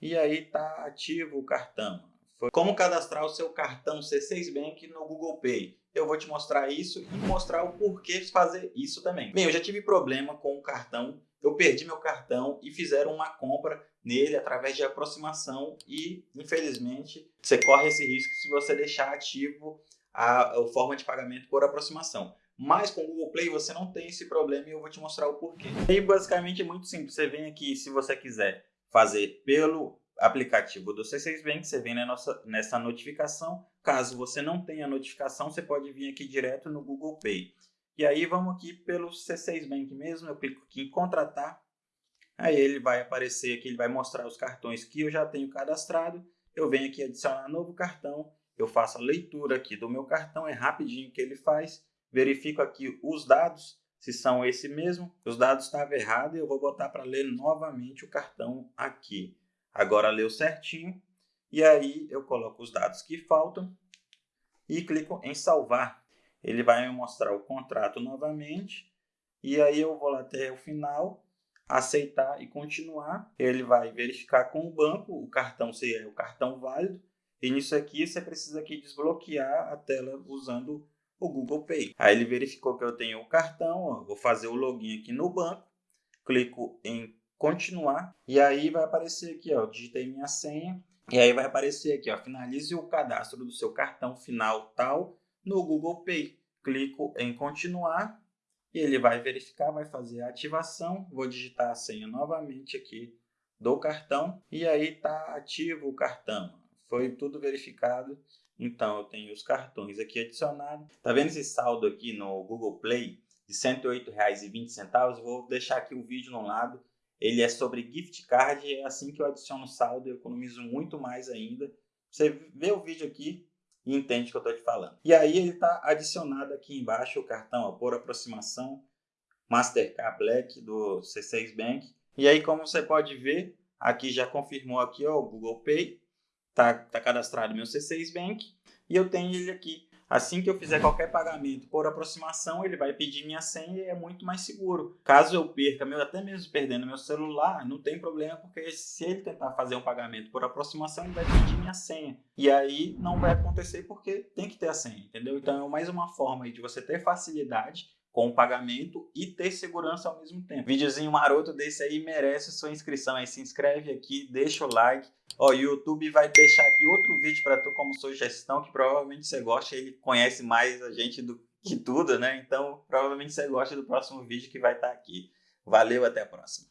e aí tá ativo o cartão. Como cadastrar o seu cartão C6 Bank no Google Pay. Eu vou te mostrar isso e mostrar o porquê fazer isso também. Bem, eu já tive problema com o cartão, eu perdi meu cartão e fizeram uma compra nele através de aproximação e, infelizmente, você corre esse risco se você deixar ativo a, a forma de pagamento por aproximação. Mas com o Google Play você não tem esse problema e eu vou te mostrar o porquê. E basicamente é muito simples. Você vem aqui, se você quiser fazer pelo aplicativo do C6 Bank, você vem nessa notificação. Caso você não tenha notificação, você pode vir aqui direto no Google Pay. E aí vamos aqui pelo C6 Bank mesmo, eu clico aqui em contratar. Aí ele vai aparecer aqui, ele vai mostrar os cartões que eu já tenho cadastrado. Eu venho aqui adicionar novo cartão, eu faço a leitura aqui do meu cartão, é rapidinho que ele faz. Verifico aqui os dados, se são esse mesmo. Os dados estavam errados e eu vou botar para ler novamente o cartão aqui. Agora leu certinho. E aí eu coloco os dados que faltam e clico em salvar. Ele vai me mostrar o contrato novamente. E aí eu vou lá até o final, aceitar e continuar. Ele vai verificar com o banco o cartão se é o cartão válido. E nisso aqui você precisa aqui desbloquear a tela usando o Google Pay. Aí ele verificou que eu tenho o cartão, ó, vou fazer o login aqui no banco, clico em continuar e aí vai aparecer aqui, ó, digitei minha senha e aí vai aparecer aqui, ó, finalize o cadastro do seu cartão final tal no Google Pay. Clico em continuar e ele vai verificar, vai fazer a ativação, vou digitar a senha novamente aqui do cartão e aí tá ativo o cartão. Foi tudo verificado então, eu tenho os cartões aqui adicionados. Tá vendo esse saldo aqui no Google Play de R$ 108,20? Vou deixar aqui o vídeo no lado. Ele é sobre gift card. É assim que eu adiciono saldo, eu economizo muito mais ainda. Você vê o vídeo aqui e entende o que eu estou te falando. E aí ele está adicionado aqui embaixo o cartão ó, por aproximação Mastercard Black do C6 Bank. E aí, como você pode ver, aqui já confirmou aqui ó, o Google Pay tá, tá cadastrado meu C6 Bank e eu tenho ele aqui. Assim que eu fizer qualquer pagamento por aproximação, ele vai pedir minha senha e é muito mais seguro. Caso eu perca, meu, até mesmo perdendo meu celular, não tem problema, porque se ele tentar fazer um pagamento por aproximação, ele vai pedir minha senha. E aí não vai acontecer porque tem que ter a senha, entendeu? Então é mais uma forma de você ter facilidade com o pagamento e ter segurança ao mesmo tempo. Videozinho maroto desse aí merece sua inscrição aí. Se inscreve aqui, deixa o like. O YouTube vai deixar aqui outro vídeo para tu como sugestão que provavelmente você gosta. Ele conhece mais a gente do que tudo, né? Então provavelmente você gosta do próximo vídeo que vai estar tá aqui. Valeu, até a próxima.